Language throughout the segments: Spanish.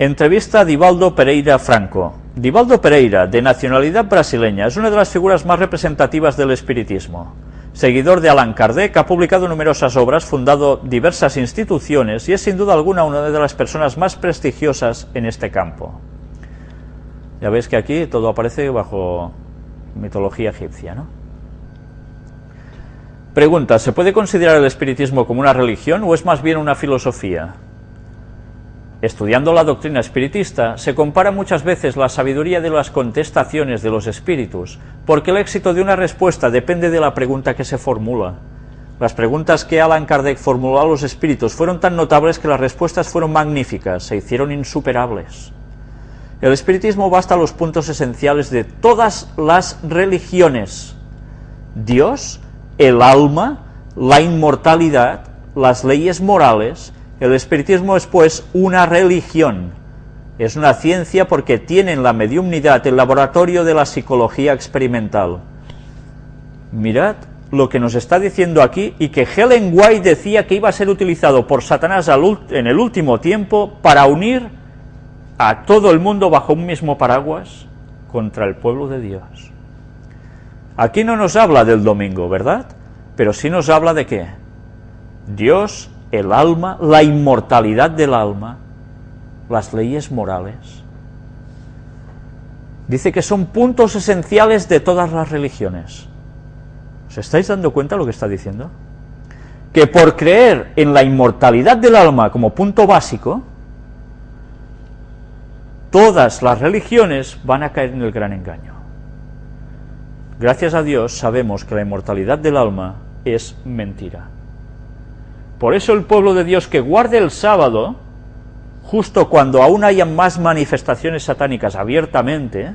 Entrevista a Divaldo Pereira Franco. Divaldo Pereira, de nacionalidad brasileña, es una de las figuras más representativas del espiritismo. Seguidor de Allan Kardec, ha publicado numerosas obras, fundado diversas instituciones y es sin duda alguna una de las personas más prestigiosas en este campo. Ya veis que aquí todo aparece bajo mitología egipcia, ¿no? Pregunta, ¿se puede considerar el espiritismo como una religión o es más bien una filosofía? Estudiando la doctrina espiritista, se compara muchas veces la sabiduría de las contestaciones de los espíritus, porque el éxito de una respuesta depende de la pregunta que se formula. Las preguntas que Alan Kardec formuló a los espíritus fueron tan notables que las respuestas fueron magníficas, se hicieron insuperables. El espiritismo va hasta los puntos esenciales de todas las religiones. Dios, el alma, la inmortalidad, las leyes morales, el espiritismo es pues una religión, es una ciencia porque tiene en la mediumnidad el laboratorio de la psicología experimental. Mirad lo que nos está diciendo aquí y que Helen White decía que iba a ser utilizado por Satanás en el último tiempo para unir a todo el mundo bajo un mismo paraguas contra el pueblo de Dios. Aquí no nos habla del domingo, ¿verdad? Pero sí nos habla de qué? Dios el alma, la inmortalidad del alma, las leyes morales. Dice que son puntos esenciales de todas las religiones. ¿Os estáis dando cuenta de lo que está diciendo? Que por creer en la inmortalidad del alma como punto básico, todas las religiones van a caer en el gran engaño. Gracias a Dios sabemos que la inmortalidad del alma es mentira. Por eso el pueblo de Dios que guarde el sábado, justo cuando aún haya más manifestaciones satánicas abiertamente,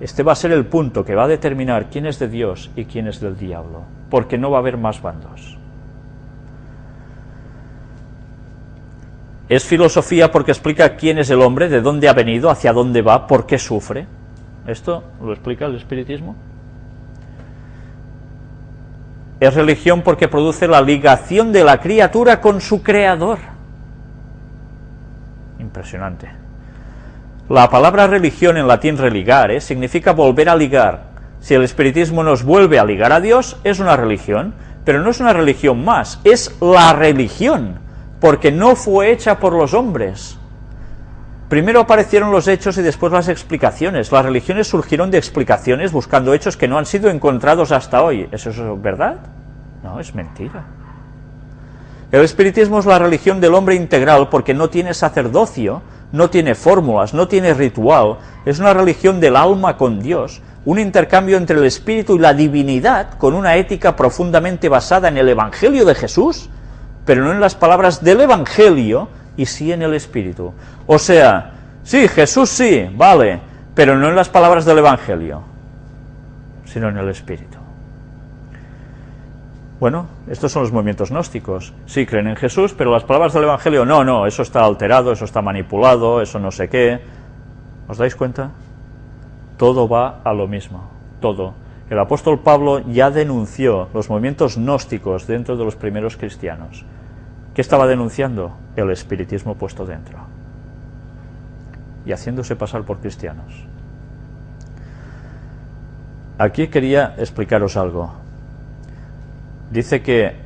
este va a ser el punto que va a determinar quién es de Dios y quién es del diablo, porque no va a haber más bandos. Es filosofía porque explica quién es el hombre, de dónde ha venido, hacia dónde va, por qué sufre. ¿Esto lo explica el espiritismo? Es religión porque produce la ligación de la criatura con su creador. Impresionante. La palabra religión en latín religare significa volver a ligar. Si el espiritismo nos vuelve a ligar a Dios, es una religión, pero no es una religión más, es la religión, porque no fue hecha por los hombres. Primero aparecieron los hechos y después las explicaciones. Las religiones surgieron de explicaciones buscando hechos que no han sido encontrados hasta hoy. ¿Eso es verdad? No, es mentira. El espiritismo es la religión del hombre integral porque no tiene sacerdocio, no tiene fórmulas, no tiene ritual. Es una religión del alma con Dios, un intercambio entre el espíritu y la divinidad con una ética profundamente basada en el Evangelio de Jesús, pero no en las palabras del Evangelio, y sí en el Espíritu. O sea, sí, Jesús sí, vale, pero no en las palabras del Evangelio, sino en el Espíritu. Bueno, estos son los movimientos gnósticos. Sí, creen en Jesús, pero las palabras del Evangelio, no, no, eso está alterado, eso está manipulado, eso no sé qué. ¿Os dais cuenta? Todo va a lo mismo, todo. El apóstol Pablo ya denunció los movimientos gnósticos dentro de los primeros cristianos. ¿Qué estaba denunciando? El espiritismo puesto dentro. Y haciéndose pasar por cristianos. Aquí quería explicaros algo. Dice que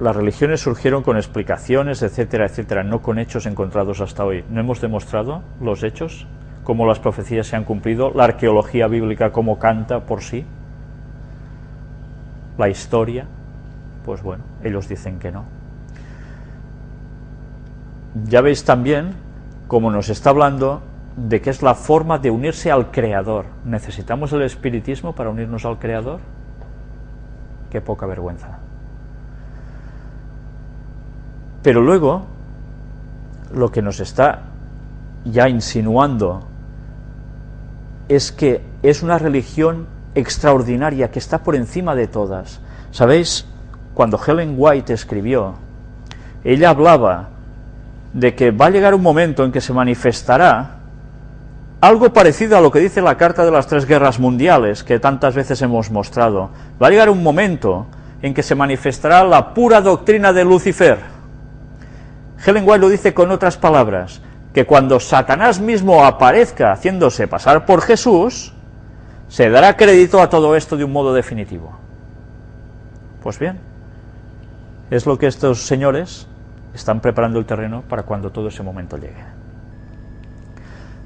las religiones surgieron con explicaciones, etcétera, etcétera, no con hechos encontrados hasta hoy. ¿No hemos demostrado los hechos? ¿Cómo las profecías se han cumplido? ¿La arqueología bíblica cómo canta por sí? ¿La historia? Pues bueno, ellos dicen que no. Ya veis también cómo nos está hablando de que es la forma de unirse al Creador. ¿Necesitamos el espiritismo para unirnos al Creador? Qué poca vergüenza. Pero luego, lo que nos está ya insinuando es que es una religión extraordinaria que está por encima de todas. ¿Sabéis? Cuando Helen White escribió, ella hablaba de que va a llegar un momento en que se manifestará algo parecido a lo que dice la Carta de las Tres Guerras Mundiales, que tantas veces hemos mostrado. Va a llegar un momento en que se manifestará la pura doctrina de Lucifer. Helen White lo dice con otras palabras, que cuando Satanás mismo aparezca haciéndose pasar por Jesús, se dará crédito a todo esto de un modo definitivo. Pues bien, es lo que estos señores están preparando el terreno para cuando todo ese momento llegue.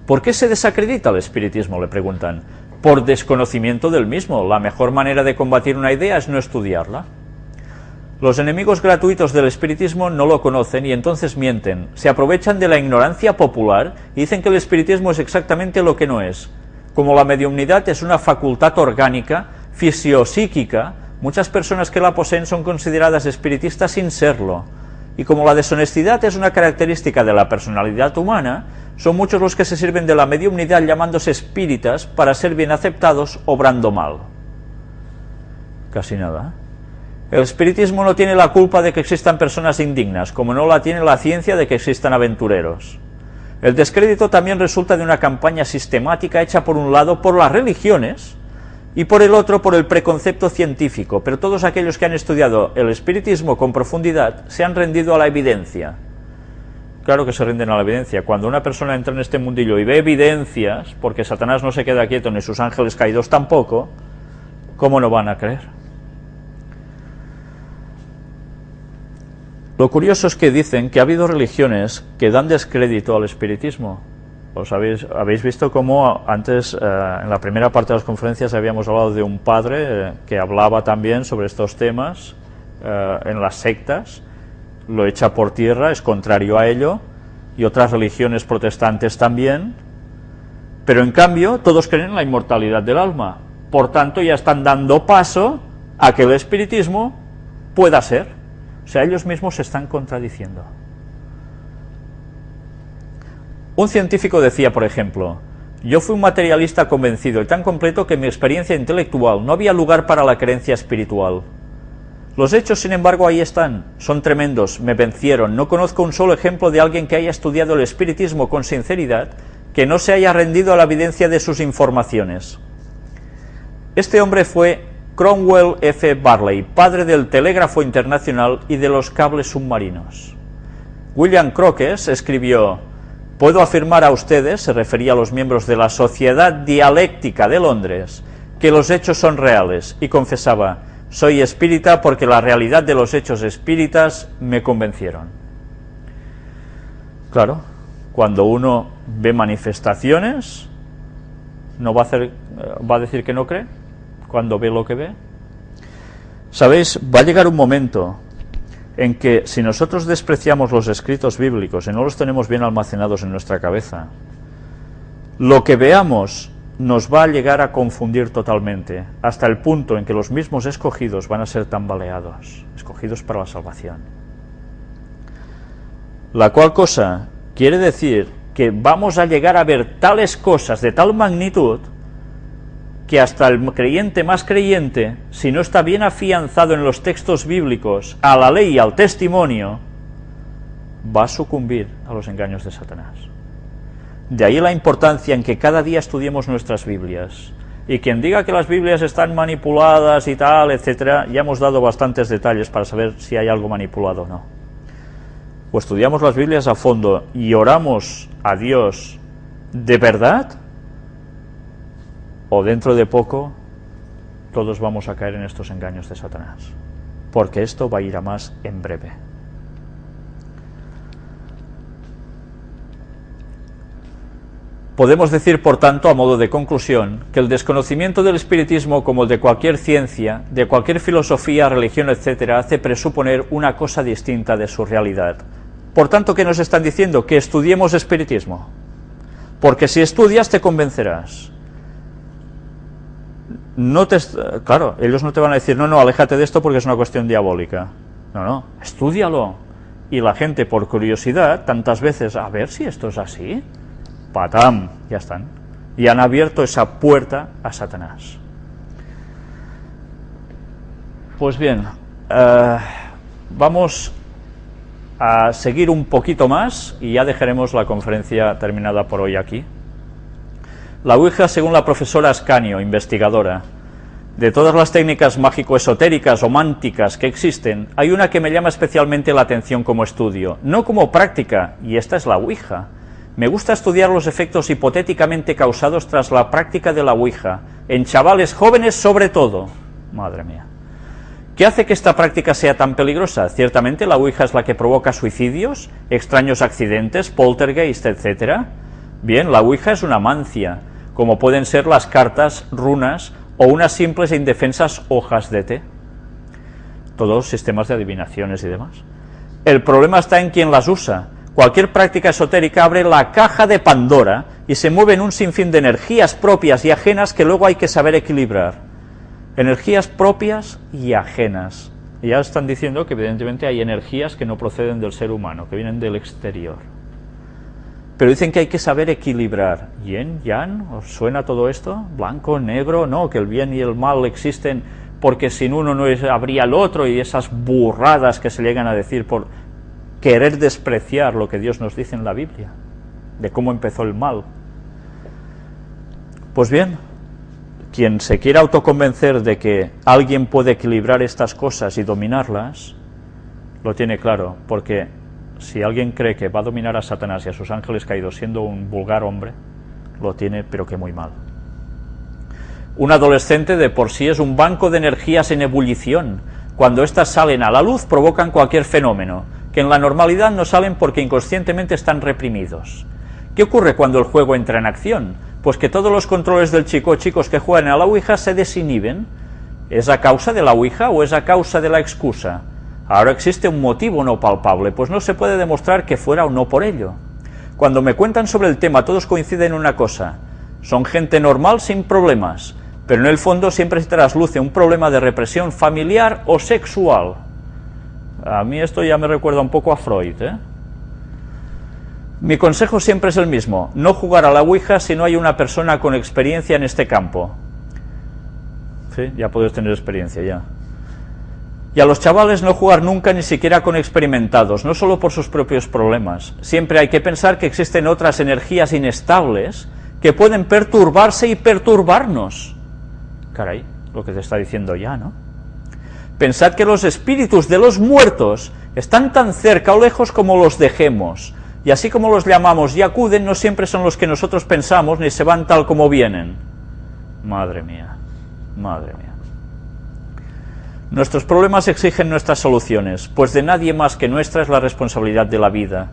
¿Por qué se desacredita el espiritismo? Le preguntan. Por desconocimiento del mismo. La mejor manera de combatir una idea es no estudiarla. Los enemigos gratuitos del espiritismo no lo conocen y entonces mienten. Se aprovechan de la ignorancia popular y dicen que el espiritismo es exactamente lo que no es. Como la mediumnidad es una facultad orgánica, fisiopsíquica, muchas personas que la poseen son consideradas espiritistas sin serlo. Y como la deshonestidad es una característica de la personalidad humana, son muchos los que se sirven de la mediumnidad llamándose espíritas para ser bien aceptados obrando mal. Casi nada. El espiritismo no tiene la culpa de que existan personas indignas, como no la tiene la ciencia de que existan aventureros. El descrédito también resulta de una campaña sistemática hecha por un lado por las religiones y por el otro por el preconcepto científico, pero todos aquellos que han estudiado el espiritismo con profundidad se han rendido a la evidencia. Claro que se rinden a la evidencia. Cuando una persona entra en este mundillo y ve evidencias, porque Satanás no se queda quieto ni sus ángeles caídos tampoco, ¿cómo no van a creer? Lo curioso es que dicen que ha habido religiones que dan descrédito al espiritismo. Os habéis, habéis visto cómo antes, eh, en la primera parte de las conferencias, habíamos hablado de un padre eh, que hablaba también sobre estos temas eh, en las sectas, lo echa por tierra, es contrario a ello, y otras religiones protestantes también, pero en cambio todos creen en la inmortalidad del alma. Por tanto, ya están dando paso a que el espiritismo pueda ser. O sea, ellos mismos se están contradiciendo. Un científico decía, por ejemplo, yo fui un materialista convencido y tan completo que en mi experiencia intelectual no había lugar para la creencia espiritual. Los hechos, sin embargo, ahí están, son tremendos, me vencieron, no conozco un solo ejemplo de alguien que haya estudiado el espiritismo con sinceridad que no se haya rendido a la evidencia de sus informaciones. Este hombre fue Cromwell F. Barley, padre del telégrafo internacional y de los cables submarinos. William Crookes escribió, Puedo afirmar a ustedes, se refería a los miembros de la Sociedad Dialéctica de Londres, que los hechos son reales, y confesaba, soy espírita porque la realidad de los hechos espíritas me convencieron. Claro, cuando uno ve manifestaciones, ¿no va a, hacer, va a decir que no cree? cuando ve lo que ve? Sabéis, va a llegar un momento en que si nosotros despreciamos los escritos bíblicos y no los tenemos bien almacenados en nuestra cabeza, lo que veamos nos va a llegar a confundir totalmente, hasta el punto en que los mismos escogidos van a ser tambaleados, escogidos para la salvación. La cual cosa quiere decir que vamos a llegar a ver tales cosas de tal magnitud que hasta el creyente más creyente, si no está bien afianzado en los textos bíblicos, a la ley y al testimonio, va a sucumbir a los engaños de Satanás. De ahí la importancia en que cada día estudiemos nuestras Biblias. Y quien diga que las Biblias están manipuladas y tal, etcétera, ya hemos dado bastantes detalles para saber si hay algo manipulado o no. O estudiamos las Biblias a fondo y oramos a Dios de verdad, o dentro de poco todos vamos a caer en estos engaños de Satanás, porque esto va a ir a más en breve. Podemos decir, por tanto, a modo de conclusión, que el desconocimiento del espiritismo, como el de cualquier ciencia, de cualquier filosofía, religión, etc., hace presuponer una cosa distinta de su realidad. Por tanto, ¿qué nos están diciendo? Que estudiemos espiritismo. Porque si estudias te convencerás no te, claro, ellos no te van a decir, no, no, aléjate de esto porque es una cuestión diabólica. No, no, estúdialo. Y la gente, por curiosidad, tantas veces, a ver si esto es así, patam, ya están. Y han abierto esa puerta a Satanás. Pues bien, eh, vamos a seguir un poquito más y ya dejaremos la conferencia terminada por hoy aquí. La Ouija, según la profesora Ascanio, investigadora, De todas las técnicas mágico-esotéricas o mánticas que existen, hay una que me llama especialmente la atención como estudio, no como práctica, y esta es la Ouija. Me gusta estudiar los efectos hipotéticamente causados tras la práctica de la Ouija, en chavales jóvenes sobre todo. Madre mía. ¿Qué hace que esta práctica sea tan peligrosa? Ciertamente la Ouija es la que provoca suicidios, extraños accidentes, poltergeist, etc. Bien, la Ouija es una mancia, como pueden ser las cartas, runas o unas simples e indefensas hojas de té. Todos sistemas de adivinaciones y demás. El problema está en quien las usa. Cualquier práctica esotérica abre la caja de Pandora y se mueve en un sinfín de energías propias y ajenas que luego hay que saber equilibrar. Energías propias y ajenas. Ya están diciendo que evidentemente hay energías que no proceden del ser humano, que vienen del exterior. Pero dicen que hay que saber equilibrar. ¿Yen, yang? ¿Os suena todo esto? ¿Blanco, negro? No, que el bien y el mal existen porque sin uno no habría el otro y esas burradas que se llegan a decir por querer despreciar lo que Dios nos dice en la Biblia, de cómo empezó el mal. Pues bien, quien se quiera autoconvencer de que alguien puede equilibrar estas cosas y dominarlas, lo tiene claro, porque si alguien cree que va a dominar a Satanás y a sus ángeles caídos siendo un vulgar hombre, lo tiene pero que muy mal. Un adolescente de por sí es un banco de energías en ebullición. Cuando éstas salen a la luz provocan cualquier fenómeno, que en la normalidad no salen porque inconscientemente están reprimidos. ¿Qué ocurre cuando el juego entra en acción? Pues que todos los controles del chico o chicos que juegan a la Ouija se desinhiben. ¿Es a causa de la Ouija o es a causa de la excusa? Ahora existe un motivo no palpable, pues no se puede demostrar que fuera o no por ello. Cuando me cuentan sobre el tema todos coinciden en una cosa, son gente normal sin problemas, pero en el fondo siempre se trasluce un problema de represión familiar o sexual. A mí esto ya me recuerda un poco a Freud. ¿eh? Mi consejo siempre es el mismo, no jugar a la Ouija si no hay una persona con experiencia en este campo. Sí, ya puedes tener experiencia ya. Y a los chavales no jugar nunca ni siquiera con experimentados, no solo por sus propios problemas. Siempre hay que pensar que existen otras energías inestables que pueden perturbarse y perturbarnos. Caray, lo que te está diciendo ya, ¿no? Pensad que los espíritus de los muertos están tan cerca o lejos como los dejemos, y así como los llamamos y acuden, no siempre son los que nosotros pensamos, ni se van tal como vienen. Madre mía, madre mía. Nuestros problemas exigen nuestras soluciones, pues de nadie más que nuestra es la responsabilidad de la vida.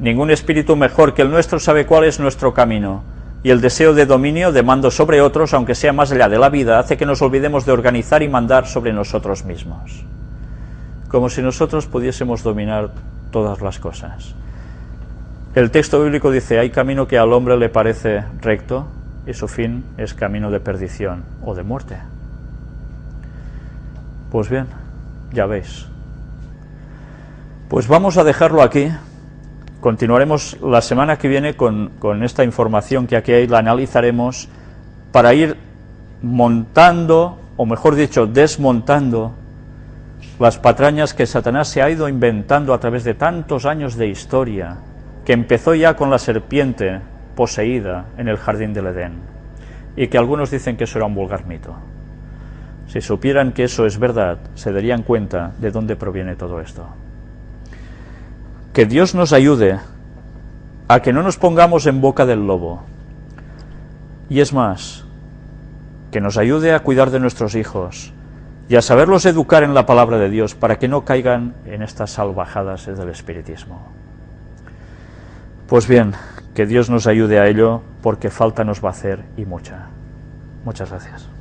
Ningún espíritu mejor que el nuestro sabe cuál es nuestro camino, y el deseo de dominio, de mando sobre otros, aunque sea más allá de la vida, hace que nos olvidemos de organizar y mandar sobre nosotros mismos. Como si nosotros pudiésemos dominar todas las cosas. El texto bíblico dice, hay camino que al hombre le parece recto, y su fin es camino de perdición o de muerte. Pues bien, ya veis. Pues vamos a dejarlo aquí. Continuaremos la semana que viene con, con esta información que aquí hay, la analizaremos para ir montando, o mejor dicho, desmontando las patrañas que Satanás se ha ido inventando a través de tantos años de historia, que empezó ya con la serpiente poseída en el jardín del Edén, y que algunos dicen que eso era un vulgar mito. Si supieran que eso es verdad, se darían cuenta de dónde proviene todo esto. Que Dios nos ayude a que no nos pongamos en boca del lobo. Y es más, que nos ayude a cuidar de nuestros hijos y a saberlos educar en la palabra de Dios para que no caigan en estas salvajadas del espiritismo. Pues bien, que Dios nos ayude a ello porque falta nos va a hacer y mucha. Muchas gracias.